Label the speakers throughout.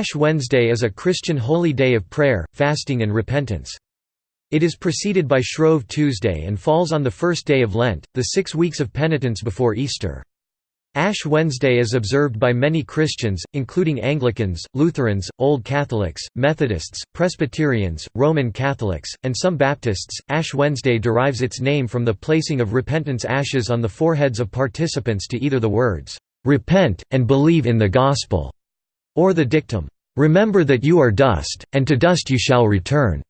Speaker 1: Ash Wednesday is a Christian holy day of prayer, fasting and repentance. It is preceded by Shrove Tuesday and falls on the first day of Lent, the six weeks of penitence before Easter. Ash Wednesday is observed by many Christians, including Anglicans, Lutherans, Old Catholics, Methodists, Presbyterians, Roman Catholics, and some Baptists. Ash Wednesday derives its name from the placing of repentance ashes on the foreheads of participants to either the words, Repent, and believe in the Gospel, or the dictum, Remember that you are dust, and to dust you shall return.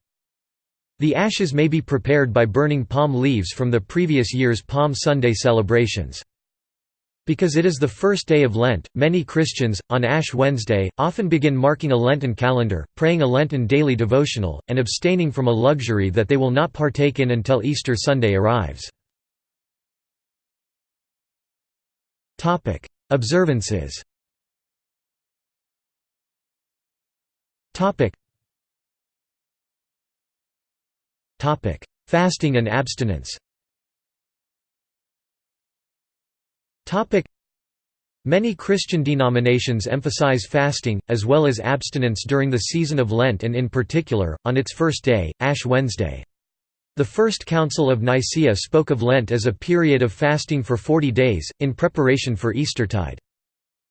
Speaker 1: The ashes may be prepared by burning palm leaves from the previous year's Palm Sunday celebrations. Because it is the first day of Lent, many Christians, on Ash Wednesday, often begin marking a Lenten calendar, praying a Lenten daily devotional, and abstaining from a luxury that they will not partake in until Easter Sunday arrives. Observances Fasting and abstinence Many Christian denominations emphasize fasting, as well as abstinence during the season of Lent and in particular, on its first day, Ash Wednesday. The First Council of Nicaea spoke of Lent as a period of fasting for forty days, in preparation for Eastertide.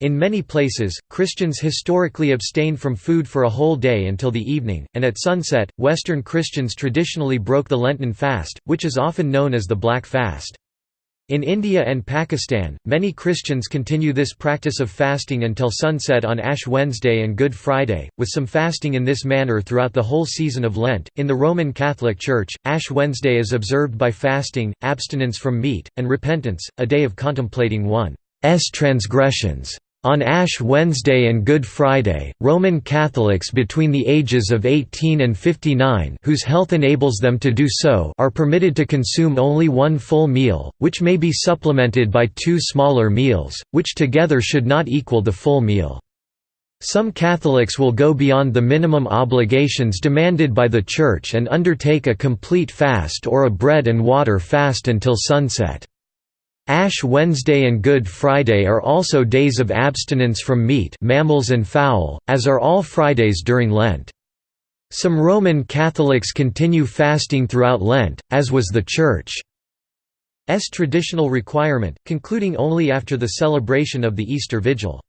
Speaker 1: In many places, Christians historically abstained from food for a whole day until the evening, and at sunset, Western Christians traditionally broke the Lenten fast, which is often known as the Black Fast. In India and Pakistan, many Christians continue this practice of fasting until sunset on Ash Wednesday and Good Friday, with some fasting in this manner throughout the whole season of Lent. In the Roman Catholic Church, Ash Wednesday is observed by fasting, abstinence from meat, and repentance, a day of contemplating one's transgressions. On Ash Wednesday and Good Friday, Roman Catholics between the ages of 18 and 59 whose health enables them to do so are permitted to consume only one full meal, which may be supplemented by two smaller meals, which together should not equal the full meal. Some Catholics will go beyond the minimum obligations demanded by the Church and undertake a complete fast or a bread and water fast until sunset. Ash Wednesday and Good Friday are also days of abstinence from meat mammals and fowl, as are all Fridays during Lent. Some Roman Catholics continue fasting throughout Lent, as was the Church's traditional requirement, concluding only after the celebration of the Easter Vigil.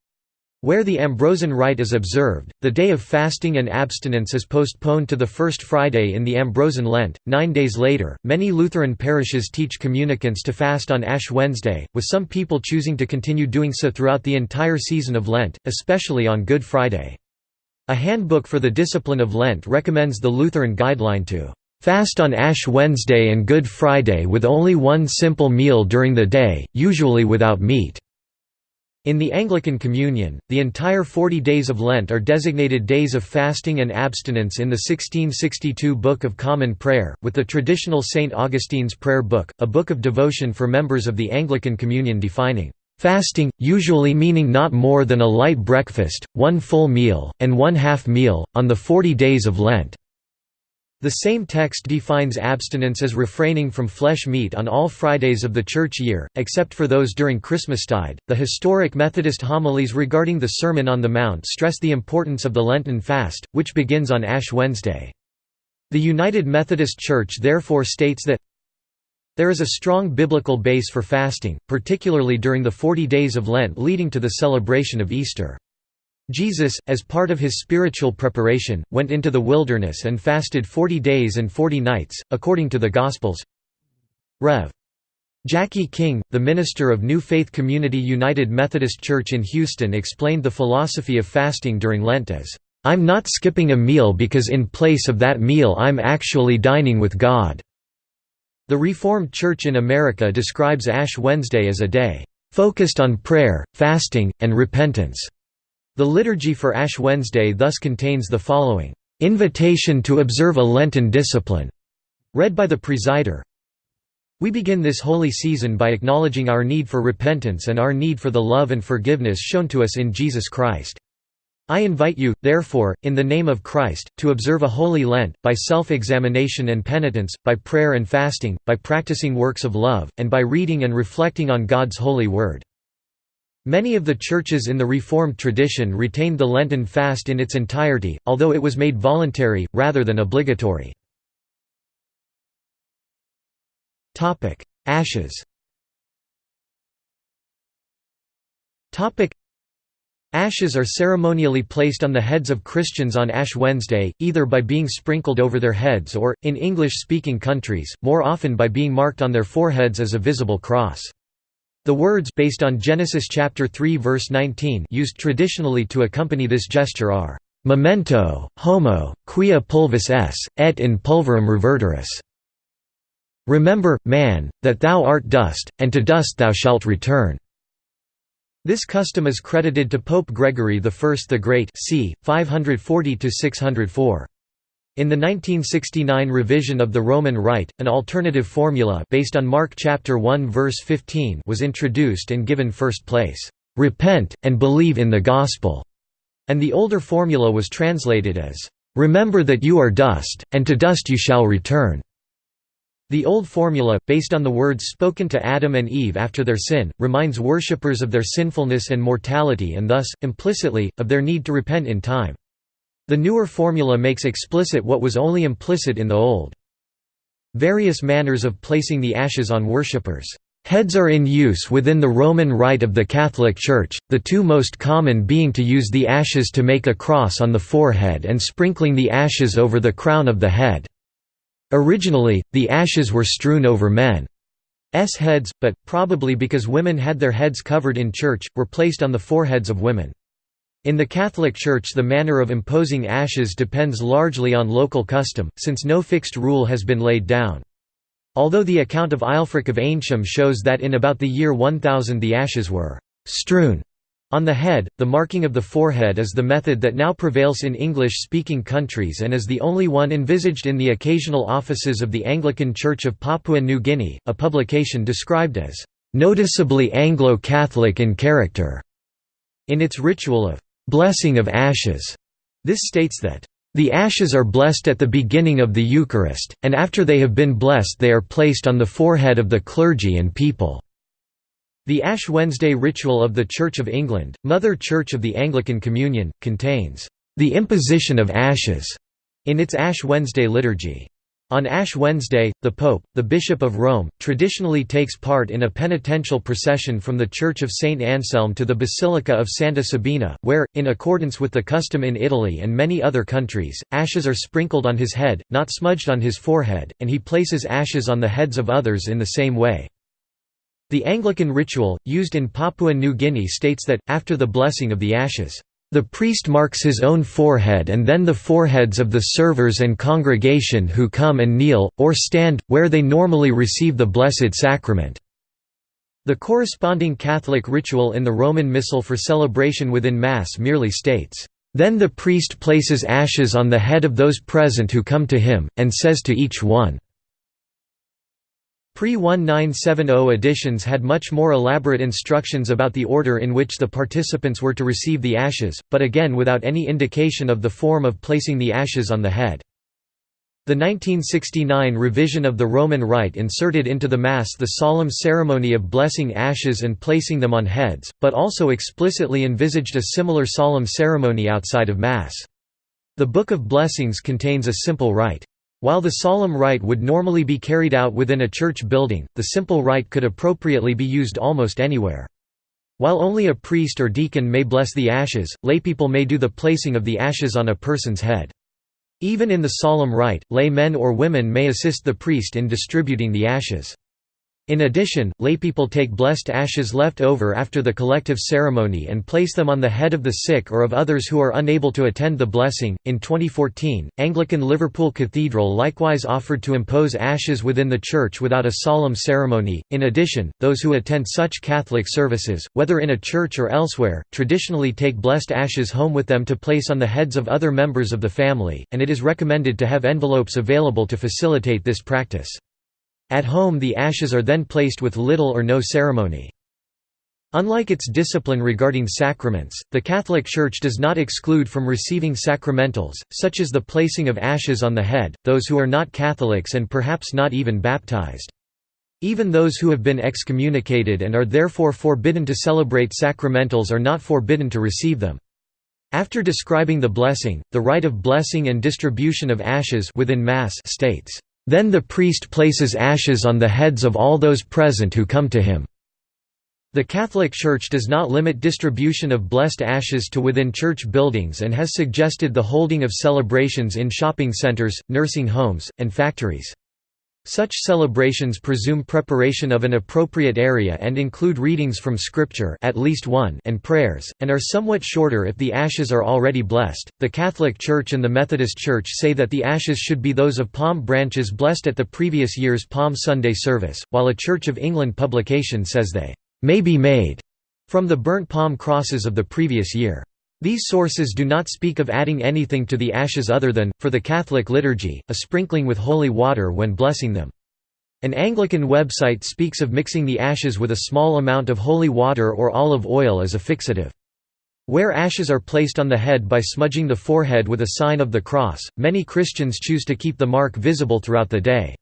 Speaker 1: Where the Ambrosian rite is observed, the day of fasting and abstinence is postponed to the first Friday in the Ambrosian Lent. Nine days later, many Lutheran parishes teach communicants to fast on Ash Wednesday, with some people choosing to continue doing so throughout the entire season of Lent, especially on Good Friday. A handbook for the discipline of Lent recommends the Lutheran guideline to fast on Ash Wednesday and Good Friday with only one simple meal during the day, usually without meat. In the Anglican Communion, the entire 40 days of Lent are designated days of fasting and abstinence in the 1662 Book of Common Prayer, with the traditional St. Augustine's Prayer Book, a book of devotion for members of the Anglican Communion defining fasting, usually meaning not more than a light breakfast, one full meal, and one half meal, on the 40 days of Lent. The same text defines abstinence as refraining from flesh meat on all Fridays of the church year, except for those during Christmastide. The historic Methodist homilies regarding the Sermon on the Mount stress the importance of the Lenten fast, which begins on Ash Wednesday. The United Methodist Church therefore states that there is a strong biblical base for fasting, particularly during the 40 days of Lent leading to the celebration of Easter. Jesus, as part of his spiritual preparation, went into the wilderness and fasted forty days and forty nights, according to the Gospels. Rev. Jackie King, the minister of New Faith Community United Methodist Church in Houston explained the philosophy of fasting during Lent as, "...I'm not skipping a meal because in place of that meal I'm actually dining with God." The Reformed Church in America describes Ash Wednesday as a day, "...focused on prayer, fasting, and repentance." The liturgy for Ash Wednesday thus contains the following, "...invitation to observe a Lenten discipline", read by the presider. We begin this holy season by acknowledging our need for repentance and our need for the love and forgiveness shown to us in Jesus Christ. I invite you, therefore, in the name of Christ, to observe a holy Lent, by self-examination and penitence, by prayer and fasting, by practicing works of love, and by reading and reflecting on God's holy word. Many of the churches in the Reformed tradition retained the Lenten fast in its entirety, although it was made voluntary, rather than obligatory. Ashes Ashes are ceremonially placed on the heads of Christians on Ash Wednesday, either by being sprinkled over their heads or, in English-speaking countries, more often by being marked on their foreheads as a visible cross. The words based on Genesis chapter 3 verse 19 used traditionally to accompany this gesture are memento, homo, quia pulvis es, et in pulverem reverteris. Remember, man, that thou art dust, and to dust thou shalt return. This custom is credited to Pope Gregory I the Great c. 540–604. In the 1969 revision of the Roman Rite, an alternative formula based on Mark chapter 1 verse 15 was introduced and given first place, "Repent and believe in the gospel." And the older formula was translated as, "Remember that you are dust, and to dust you shall return." The old formula, based on the words spoken to Adam and Eve after their sin, reminds worshippers of their sinfulness and mortality and thus, implicitly, of their need to repent in time. The newer formula makes explicit what was only implicit in the old. Various manners of placing the ashes on worshippers' heads are in use within the Roman Rite of the Catholic Church, the two most common being to use the ashes to make a cross on the forehead and sprinkling the ashes over the crown of the head. Originally, the ashes were strewn over men's heads, but, probably because women had their heads covered in church, were placed on the foreheads of women. In the Catholic Church the manner of imposing ashes depends largely on local custom, since no fixed rule has been laid down. Although the account of Aelfric of Eynsham shows that in about the year 1000 the ashes were «strewn» On the head, the marking of the forehead is the method that now prevails in English-speaking countries and is the only one envisaged in the occasional offices of the Anglican Church of Papua New Guinea, a publication described as, "...noticeably Anglo-Catholic in character." In its ritual of "...blessing of ashes," this states that, "...the ashes are blessed at the beginning of the Eucharist, and after they have been blessed they are placed on the forehead of the clergy and people." The Ash Wednesday ritual of the Church of England, Mother Church of the Anglican Communion, contains the imposition of ashes in its Ash Wednesday liturgy. On Ash Wednesday, the Pope, the Bishop of Rome, traditionally takes part in a penitential procession from the Church of St. Anselm to the Basilica of Santa Sabina, where, in accordance with the custom in Italy and many other countries, ashes are sprinkled on his head, not smudged on his forehead, and he places ashes on the heads of others in the same way. The Anglican ritual, used in Papua New Guinea states that, after the blessing of the ashes, the priest marks his own forehead and then the foreheads of the servers and congregation who come and kneel, or stand, where they normally receive the Blessed Sacrament." The corresponding Catholic ritual in the Roman Missal for celebration within Mass merely states, "...then the priest places ashes on the head of those present who come to him, and says to each one, Pre-1970 editions had much more elaborate instructions about the order in which the participants were to receive the ashes, but again without any indication of the form of placing the ashes on the head. The 1969 revision of the Roman Rite inserted into the Mass the solemn ceremony of blessing ashes and placing them on heads, but also explicitly envisaged a similar solemn ceremony outside of Mass. The Book of Blessings contains a simple rite. While the solemn rite would normally be carried out within a church building, the simple rite could appropriately be used almost anywhere. While only a priest or deacon may bless the ashes, laypeople may do the placing of the ashes on a person's head. Even in the solemn rite, lay men or women may assist the priest in distributing the ashes. In addition, laypeople take blessed ashes left over after the collective ceremony and place them on the head of the sick or of others who are unable to attend the blessing. In 2014, Anglican Liverpool Cathedral likewise offered to impose ashes within the church without a solemn ceremony. In addition, those who attend such Catholic services, whether in a church or elsewhere, traditionally take blessed ashes home with them to place on the heads of other members of the family, and it is recommended to have envelopes available to facilitate this practice. At home the ashes are then placed with little or no ceremony. Unlike its discipline regarding sacraments, the Catholic Church does not exclude from receiving sacramentals, such as the placing of ashes on the head, those who are not Catholics and perhaps not even baptized. Even those who have been excommunicated and are therefore forbidden to celebrate sacramentals are not forbidden to receive them. After describing the blessing, the rite of blessing and distribution of ashes within Mass states, "...then the priest places ashes on the heads of all those present who come to him." The Catholic Church does not limit distribution of blessed ashes to within church buildings and has suggested the holding of celebrations in shopping centers, nursing homes, and factories. Such celebrations presume preparation of an appropriate area and include readings from Scripture at least one and prayers, and are somewhat shorter if the ashes are already blessed. The Catholic Church and the Methodist Church say that the ashes should be those of palm branches blessed at the previous year's Palm Sunday service, while a Church of England publication says they may be made from the burnt palm crosses of the previous year. These sources do not speak of adding anything to the ashes other than, for the Catholic liturgy, a sprinkling with holy water when blessing them. An Anglican website speaks of mixing the ashes with a small amount of holy water or olive oil as a fixative. Where ashes are placed on the head by smudging the forehead with a sign of the cross, many Christians choose to keep the mark visible throughout the day.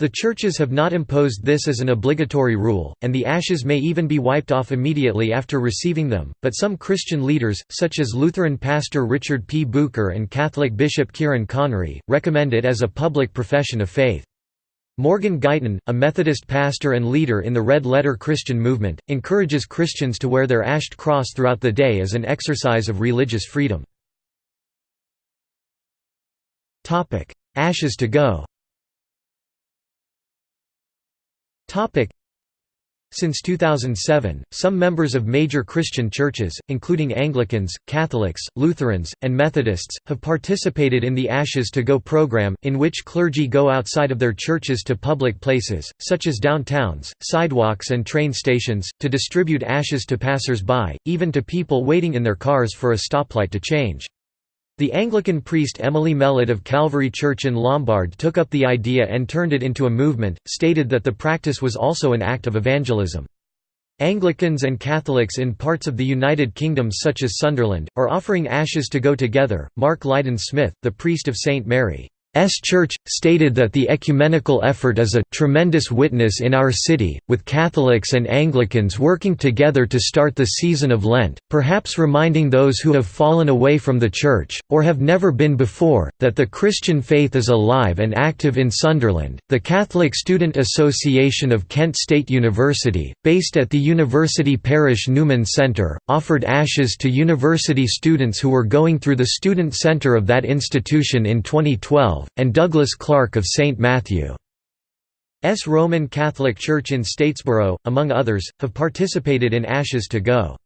Speaker 1: The churches have not imposed this as an obligatory rule, and the ashes may even be wiped off immediately after receiving them, but some Christian leaders, such as Lutheran pastor Richard P. Bucher and Catholic Bishop Kieran Conry, recommend it as a public profession of faith. Morgan Guyton, a Methodist pastor and leader in the Red Letter Christian movement, encourages Christians to wear their ashed cross throughout the day as an exercise of religious freedom. Ashes to go Since 2007, some members of major Christian churches, including Anglicans, Catholics, Lutherans, and Methodists, have participated in the Ashes to Go program, in which clergy go outside of their churches to public places, such as downtowns, sidewalks and train stations, to distribute ashes to passers-by, even to people waiting in their cars for a stoplight to change. The Anglican priest Emily Mellott of Calvary Church in Lombard took up the idea and turned it into a movement, stated that the practice was also an act of evangelism. Anglicans and Catholics in parts of the United Kingdom such as Sunderland, are offering ashes to go together. Mark Lydon Smith, the priest of St. Mary, S. Church, stated that the ecumenical effort is a «tremendous witness in our city, with Catholics and Anglicans working together to start the season of Lent, perhaps reminding those who have fallen away from the Church, or have never been before, that the Christian faith is alive and active in Sunderland. The Catholic Student Association of Kent State University, based at the University Parish Newman Centre, offered ashes to university students who were going through the student centre of that institution in 2012 and Douglas Clark of St. Matthew's Roman Catholic Church in Statesboro, among others, have participated in Ashes to Go.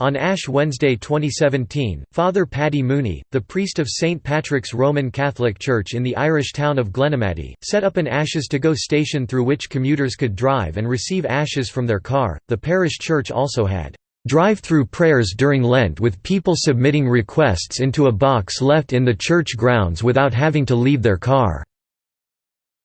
Speaker 1: On Ash Wednesday 2017, Father Paddy Mooney, the priest of St. Patrick's Roman Catholic Church in the Irish town of Glenamaddy, set up an Ashes to Go station through which commuters could drive and receive ashes from their car. The parish church also had drive-through prayers during Lent with people submitting requests into a box left in the church grounds without having to leave their car.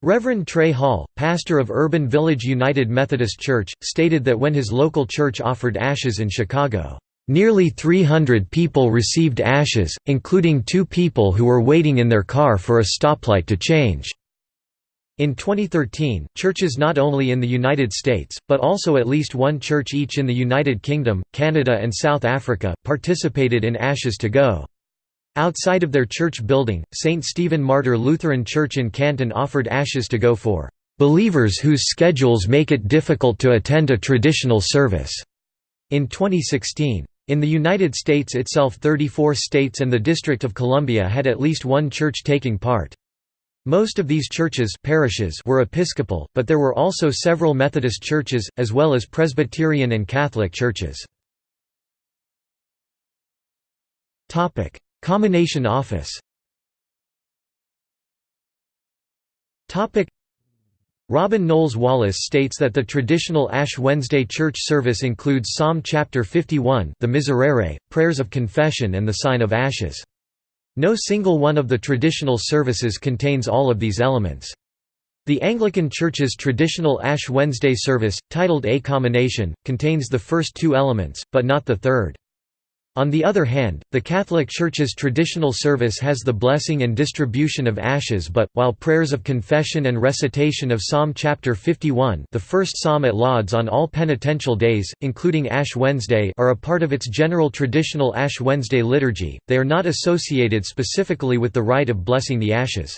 Speaker 1: Reverend Trey Hall, pastor of Urban Village United Methodist Church, stated that when his local church offered ashes in Chicago, "...nearly 300 people received ashes, including two people who were waiting in their car for a stoplight to change." In 2013, churches not only in the United States, but also at least one church each in the United Kingdom, Canada and South Africa, participated in Ashes to Go. Outside of their church building, St. Stephen Martyr Lutheran Church in Canton offered Ashes to Go for "...believers whose schedules make it difficult to attend a traditional service." In 2016. In the United States itself 34 states and the District of Columbia had at least one church taking part. Most of these churches parishes were Episcopal, but there were also several Methodist churches, as well as Presbyterian and Catholic churches. Commination Office Robin Knowles Wallace states that the traditional Ash Wednesday church service includes Psalm chapter 51 the Miserere, prayers of confession and the sign of ashes. No single one of the traditional services contains all of these elements. The Anglican Church's traditional Ash Wednesday service, titled A Commination, contains the first two elements, but not the third. On the other hand, the Catholic Church's traditional service has the blessing and distribution of ashes but, while prayers of confession and recitation of Psalm chapter 51 the first psalm at Lauds on all penitential days, including Ash Wednesday are a part of its general traditional Ash Wednesday liturgy, they are not associated specifically with the rite of blessing the ashes.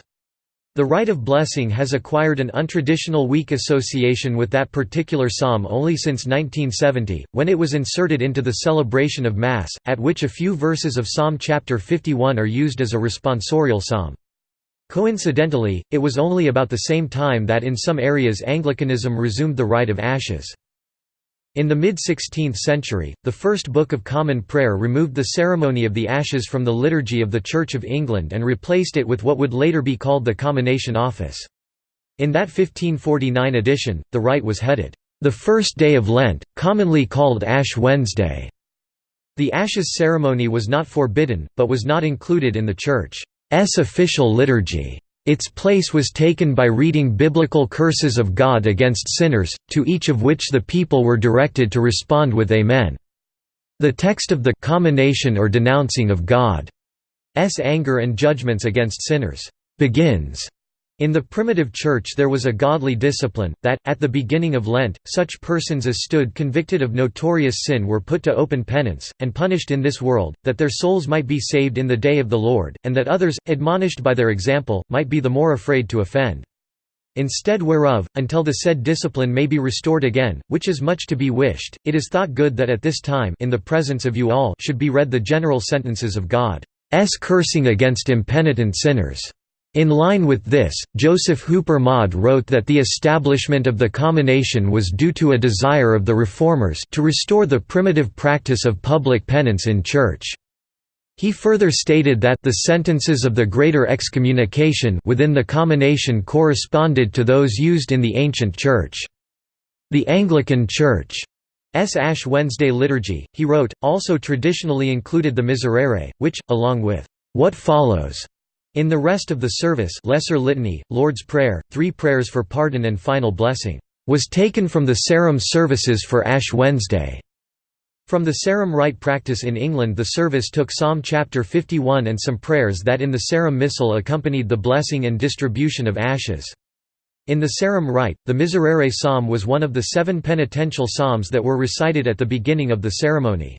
Speaker 1: The rite of blessing has acquired an untraditional weak association with that particular psalm only since 1970, when it was inserted into the celebration of Mass, at which a few verses of Psalm chapter 51 are used as a responsorial psalm. Coincidentally, it was only about the same time that in some areas Anglicanism resumed the rite of ashes. In the mid-16th century, the First Book of Common Prayer removed the ceremony of the ashes from the liturgy of the Church of England and replaced it with what would later be called the Commination Office. In that 1549 edition, the rite was headed, "...the first day of Lent, commonly called Ash Wednesday." The ashes ceremony was not forbidden, but was not included in the Church's official liturgy. Its place was taken by reading biblical curses of God against sinners, to each of which the people were directed to respond with Amen. The text of the commination or denouncing of God's anger and judgments against sinners begins in the primitive Church there was a godly discipline, that, at the beginning of Lent, such persons as stood convicted of notorious sin were put to open penance, and punished in this world, that their souls might be saved in the day of the Lord, and that others, admonished by their example, might be the more afraid to offend. Instead whereof, until the said discipline may be restored again, which is much to be wished, it is thought good that at this time in the presence of you all should be read the general sentences of God's cursing against impenitent sinners. In line with this, Joseph Hooper Maude wrote that the establishment of the commination was due to a desire of the Reformers to restore the primitive practice of public penance in church. He further stated that the sentences of the Greater Excommunication within the commination corresponded to those used in the ancient Church. The Anglican Church S. Ash Wednesday liturgy, he wrote, also traditionally included the Miserere, which, along with what follows, in the rest of the service Lesser Litany, Lord's Prayer, three prayers for pardon and final blessing, was taken from the Sarum services for Ash Wednesday. From the Sarum rite practice in England the service took Psalm chapter 51 and some prayers that in the Sarum Missal accompanied the blessing and distribution of ashes. In the Sarum rite, the Miserere psalm was one of the seven penitential psalms that were recited at the beginning of the ceremony.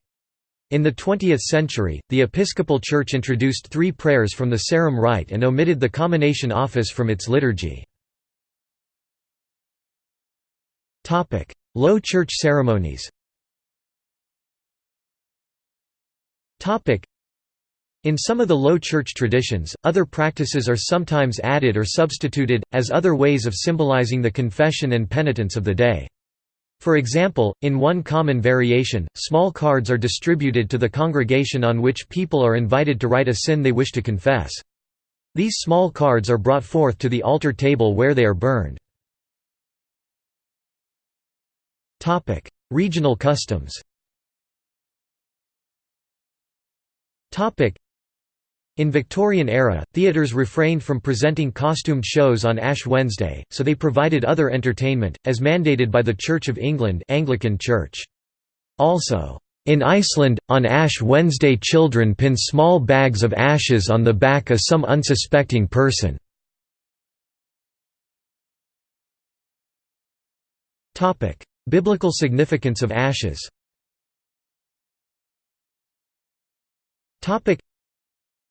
Speaker 1: In the 20th century, the Episcopal Church introduced three prayers from the Sarum Rite and omitted the Commination Office from its liturgy. Low Church ceremonies in some of the Low Church traditions, other practices are sometimes added or substituted, as other ways of symbolizing the confession and penitence of the day. For example, in one common variation, small cards are distributed to the congregation on which people are invited to write a sin they wish to confess. These small cards are brought forth to the altar table where they are burned. Regional customs in Victorian era, theatres refrained from presenting costumed shows on Ash Wednesday, so they provided other entertainment, as mandated by the Church of England Anglican Church. Also, in Iceland, on Ash Wednesday children pin small bags of ashes on the back of some unsuspecting person. Biblical significance of ashes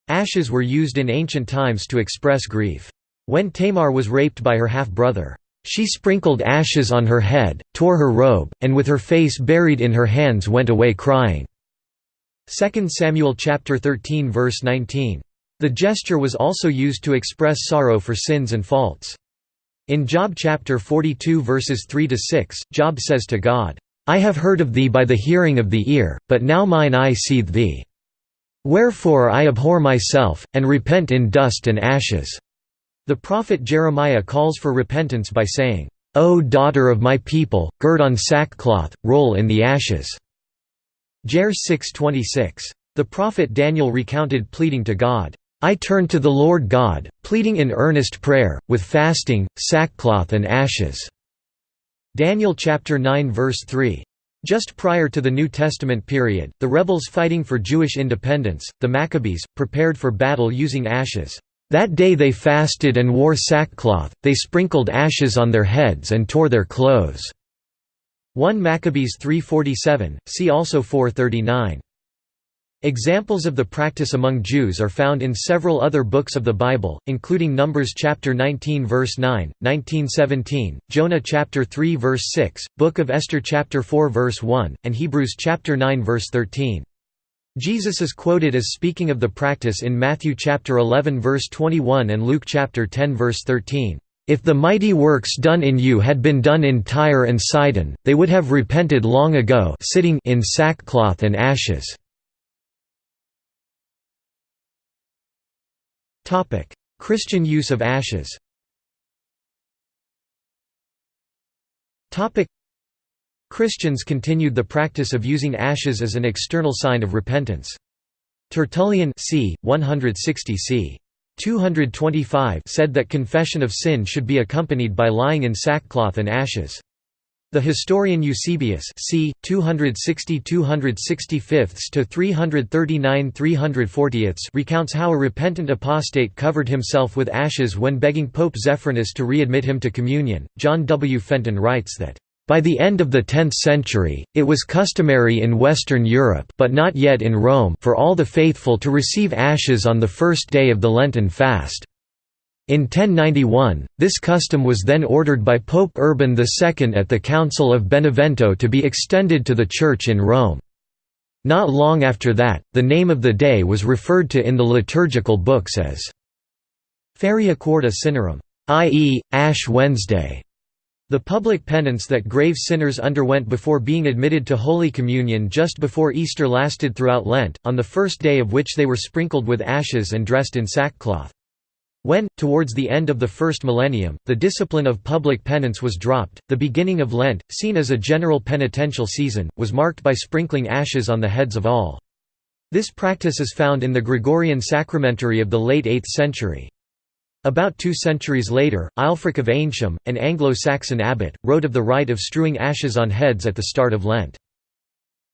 Speaker 1: Ashes were used in ancient times to express grief. When Tamar was raped by her half-brother, she sprinkled ashes on her head, tore her robe, and with her face buried in her hands went away crying. 2 Samuel chapter 13 verse 19. The gesture was also used to express sorrow for sins and faults. In Job chapter 42 verses 3 to 6, Job says to God, "I have heard of thee by the hearing of the ear, but now mine eye seeth thee." Wherefore I abhor myself, and repent in dust and ashes." The prophet Jeremiah calls for repentance by saying, O daughter of my people, gird on sackcloth, roll in the ashes." Jer 6.26. The prophet Daniel recounted pleading to God, I turn to the Lord God, pleading in earnest prayer, with fasting, sackcloth and ashes." Daniel chapter 9 verse 3. Just prior to the New Testament period, the rebels fighting for Jewish independence, the Maccabees, prepared for battle using ashes. That day they fasted and wore sackcloth, they sprinkled ashes on their heads and tore their clothes." 1 Maccabees 3.47, see also 439. Examples of the practice among Jews are found in several other books of the Bible, including Numbers chapter 19 verse 9, 1917, Jonah chapter 3 verse 6, Book of Esther chapter 4 verse 1, and Hebrews chapter 9 verse 13. Jesus is quoted as speaking of the practice in Matthew chapter 11 verse 21 and Luke chapter 10 verse 13. If the mighty works done in you had been done in Tyre and Sidon, they would have repented long ago sitting in sackcloth and ashes. Christian use of ashes Christians continued the practice of using ashes as an external sign of repentance. Tertullian c. 160 c. 225 said that confession of sin should be accompanied by lying in sackcloth and ashes. The historian Eusebius c. 260–265 to 339–340 recounts how a repentant apostate covered himself with ashes when begging Pope Zephyrinus to readmit him to communion. John W. Fenton writes that by the end of the 10th century, it was customary in Western Europe but not yet in Rome for all the faithful to receive ashes on the first day of the Lenten fast. In 1091, this custom was then ordered by Pope Urban II at the Council of Benevento to be extended to the Church in Rome. Not long after that, the name of the day was referred to in the liturgical books as Feria Quarta Cinerum, i.e., Ash Wednesday. The public penance that grave sinners underwent before being admitted to Holy Communion just before Easter lasted throughout Lent, on the first day of which they were sprinkled with ashes and dressed in sackcloth. When, towards the end of the first millennium, the discipline of public penance was dropped, the beginning of Lent, seen as a general penitential season, was marked by sprinkling ashes on the heads of all. This practice is found in the Gregorian sacramentary of the late 8th century. About two centuries later, Aelfric of Eynsham, an Anglo-Saxon abbot, wrote of the rite of strewing ashes on heads at the start of Lent.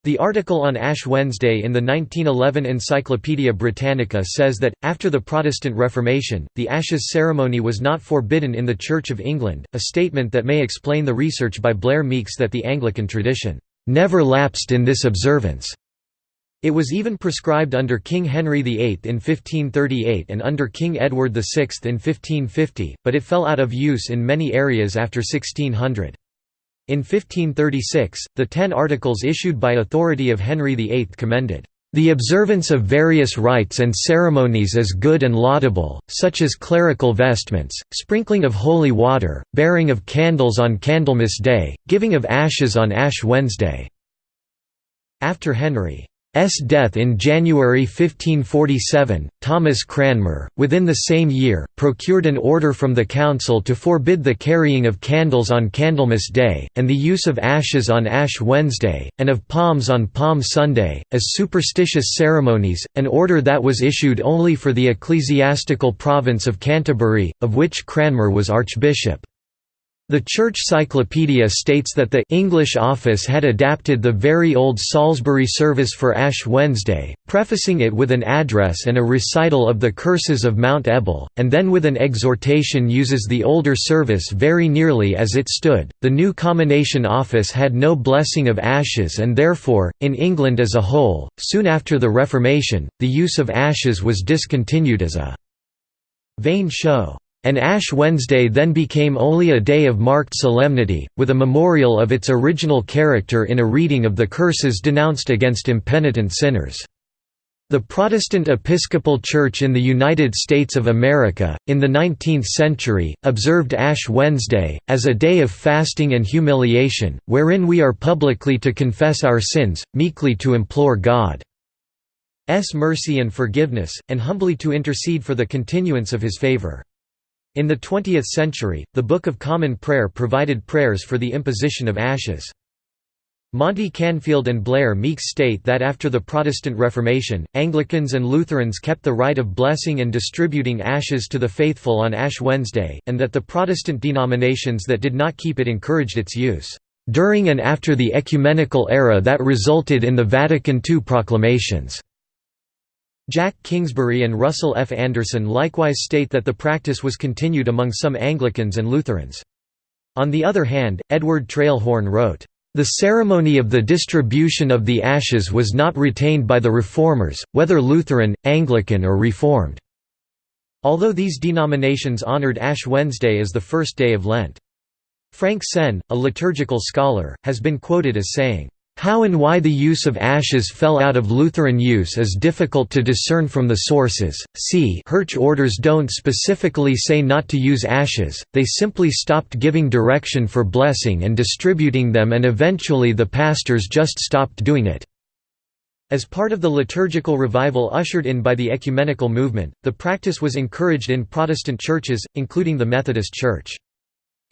Speaker 1: The article on Ash Wednesday in the 1911 Encyclopaedia Britannica says that, after the Protestant Reformation, the ashes ceremony was not forbidden in the Church of England, a statement that may explain the research by Blair Meeks that the Anglican tradition, "...never lapsed in this observance." It was even prescribed under King Henry VIII in 1538 and under King Edward VI in 1550, but it fell out of use in many areas after 1600. In 1536, the Ten Articles issued by authority of Henry VIII commended the observance of various rites and ceremonies as good and laudable, such as clerical vestments, sprinkling of holy water, bearing of candles on Candlemas Day, giving of ashes on Ash Wednesday." After Henry. Death in January 1547, Thomas Cranmer, within the same year, procured an order from the council to forbid the carrying of candles on Candlemas Day, and the use of ashes on Ash Wednesday, and of palms on Palm Sunday, as superstitious ceremonies, an order that was issued only for the ecclesiastical province of Canterbury, of which Cranmer was archbishop. The Church Cyclopedia states that the English office had adapted the very old Salisbury service for Ash Wednesday, prefacing it with an address and a recital of the curses of Mount Ebal, and then with an exhortation uses the older service very nearly as it stood. The new Commination Office had no blessing of ashes and therefore, in England as a whole, soon after the Reformation, the use of ashes was discontinued as a vain show. And Ash Wednesday then became only a day of marked solemnity, with a memorial of its original character in a reading of the curses denounced against impenitent sinners. The Protestant Episcopal Church in the United States of America, in the 19th century, observed Ash Wednesday, as a day of fasting and humiliation, wherein we are publicly to confess our sins, meekly to implore God's mercy and forgiveness, and humbly to intercede for the continuance of his favor. In the 20th century, the Book of Common Prayer provided prayers for the imposition of ashes. Monte Canfield and Blair Meeks state that after the Protestant Reformation, Anglicans and Lutherans kept the right of blessing and distributing ashes to the faithful on Ash Wednesday, and that the Protestant denominations that did not keep it encouraged its use. during and after the ecumenical era that resulted in the Vatican II proclamations." Jack Kingsbury and Russell F. Anderson likewise state that the practice was continued among some Anglicans and Lutherans. On the other hand, Edward Traill Horn wrote, "...the ceremony of the distribution of the ashes was not retained by the Reformers, whether Lutheran, Anglican or Reformed." Although these denominations honored Ash Wednesday as the first day of Lent. Frank Senn, a liturgical scholar, has been quoted as saying, how and why the use of ashes fell out of Lutheran use is difficult to discern from the sources. See Hirsch orders don't specifically say not to use ashes, they simply stopped giving direction for blessing and distributing them and eventually the pastors just stopped doing it. As part of the liturgical revival ushered in by the ecumenical movement, the practice was encouraged in Protestant churches, including the Methodist Church.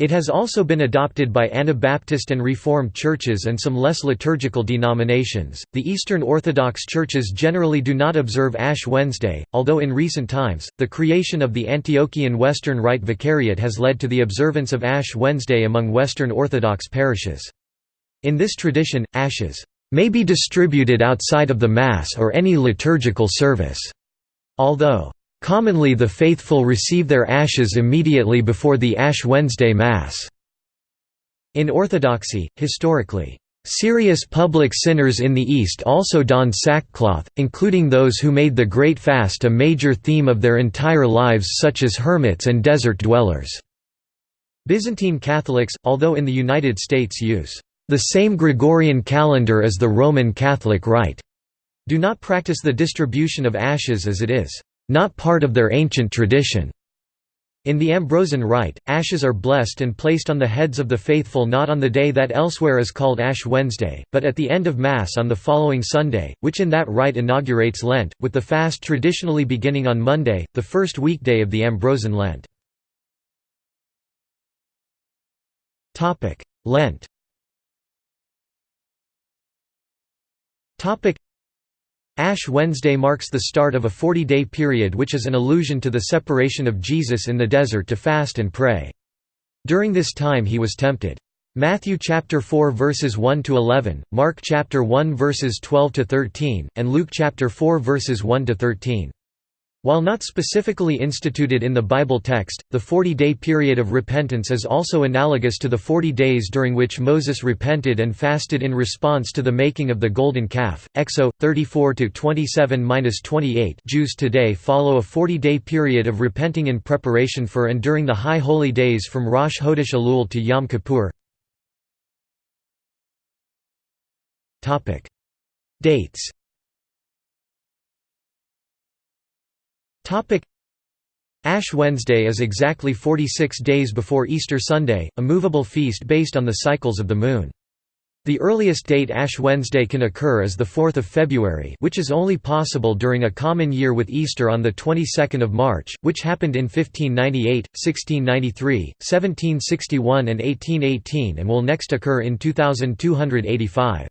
Speaker 1: It has also been adopted by Anabaptist and Reformed churches and some less liturgical denominations. The Eastern Orthodox churches generally do not observe Ash Wednesday, although in recent times, the creation of the Antiochian Western Rite Vicariate has led to the observance of Ash Wednesday among Western Orthodox parishes. In this tradition, ashes may be distributed outside of the Mass or any liturgical service, although Commonly the faithful receive their ashes immediately before the Ash Wednesday Mass. In Orthodoxy, historically, Serious public sinners in the East also donned sackcloth, including those who made the Great Fast a major theme of their entire lives such as hermits and desert dwellers. Byzantine Catholics, although in the United States use the same Gregorian calendar as the Roman Catholic Rite, do not practice the distribution of ashes as it is not part of their ancient tradition. In the Ambrosian Rite, ashes are blessed and placed on the heads of the faithful not on the day that elsewhere is called Ash Wednesday, but at the end of Mass on the following Sunday, which in that rite inaugurates Lent, with the fast traditionally beginning on Monday, the first weekday of the Ambrosian Lent. Lent Ash Wednesday marks the start of a 40-day period which is an allusion to the separation of Jesus in the desert to fast and pray. During this time he was tempted. Matthew chapter 4 verses 1 to 11, Mark chapter 1 verses 12 to 13, and Luke chapter 4 verses 1 to 13. While not specifically instituted in the Bible text, the 40-day period of repentance is also analogous to the 40 days during which Moses repented and fasted in response to the making of the golden calf. Exo 34-27-28 Jews today follow a 40-day period of repenting in preparation for and during the high holy days from Rosh Chodesh Elul to Yom Kippur. Topic: Ash Wednesday is exactly 46 days before Easter Sunday, a movable feast based on the cycles of the moon. The earliest date Ash Wednesday can occur is the 4th of February which is only possible during a common year with Easter on the 22nd of March, which happened in 1598, 1693, 1761 and 1818 and will next occur in 2285.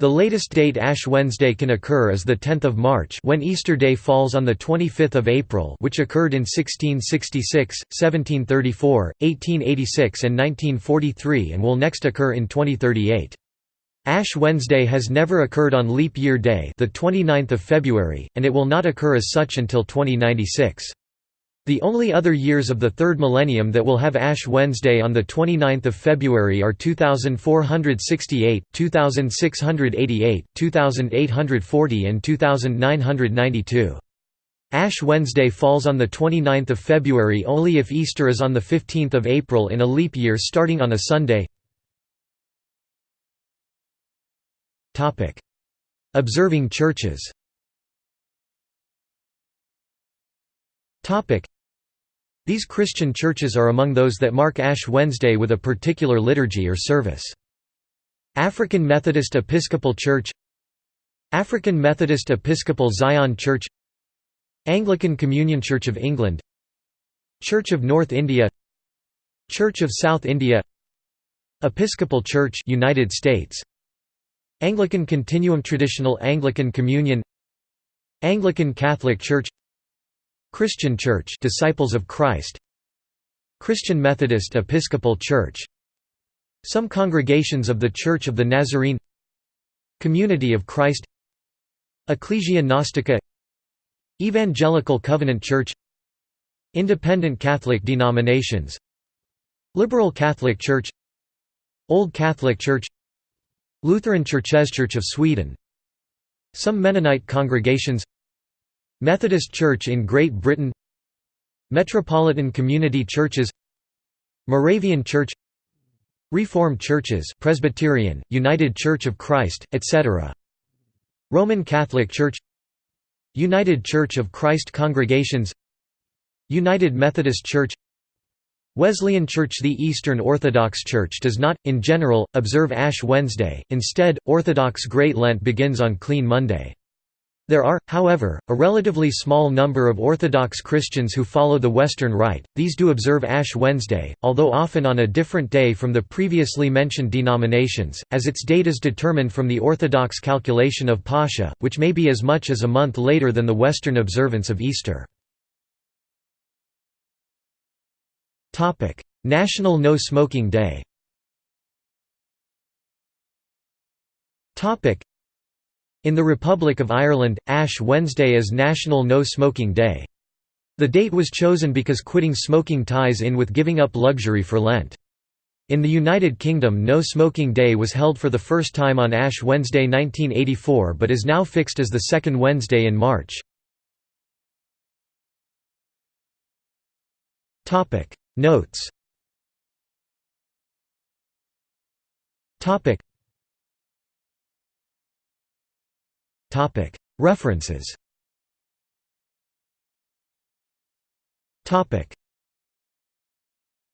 Speaker 1: The latest date Ash Wednesday can occur is the 10th of March when Easter Day falls on the 25th of April which occurred in 1666, 1734, 1886 and 1943 and will next occur in 2038. Ash Wednesday has never occurred on leap year day the 29th of February, and it will not occur as such until 2096. The only other years of the third millennium that will have Ash Wednesday on 29 February are 2468, 2688, 2840 and 2992. Ash Wednesday falls on 29 February only if Easter is on 15 April in a leap year starting on a Sunday. Observing churches These Christian churches are among those that mark Ash Wednesday with a particular liturgy or service. African Methodist Episcopal Church African Methodist Episcopal Zion Church Anglican Communion Church of England Church of North India Church of South India Episcopal Church United States Anglican Continuum Traditional Anglican Communion Anglican Catholic Church Christian Church Disciples of Christ. Christian Methodist Episcopal Church. Some congregations of the Church of the Nazarene. Community of Christ. Ecclesia Gnostica. Evangelical Covenant Church. Independent Catholic denominations. Liberal Catholic Church. Old Catholic Church. Lutheran Churches Church of Sweden. Some Mennonite congregations Methodist Church in Great Britain Metropolitan Community Churches Moravian Church Reformed Churches Presbyterian, United Church of Christ, etc. Roman Catholic Church United Church of Christ Congregations United Methodist Church Wesleyan Church The Eastern Orthodox Church does not, in general, observe Ash Wednesday, instead, Orthodox Great Lent begins on Clean Monday. There are, however, a relatively small number of Orthodox Christians who follow the Western Rite, these do observe Ash Wednesday, although often on a different day from the previously mentioned denominations, as its date is determined from the Orthodox calculation of Pascha, which may be as much as a month later than the Western observance of Easter. National No Smoking Day in the Republic of Ireland, Ash Wednesday is National No Smoking Day. The date was chosen because quitting smoking ties in with giving up luxury for Lent. In the United Kingdom No Smoking Day was held for the first time on Ash Wednesday 1984 but is now fixed as the second Wednesday in March. Notes References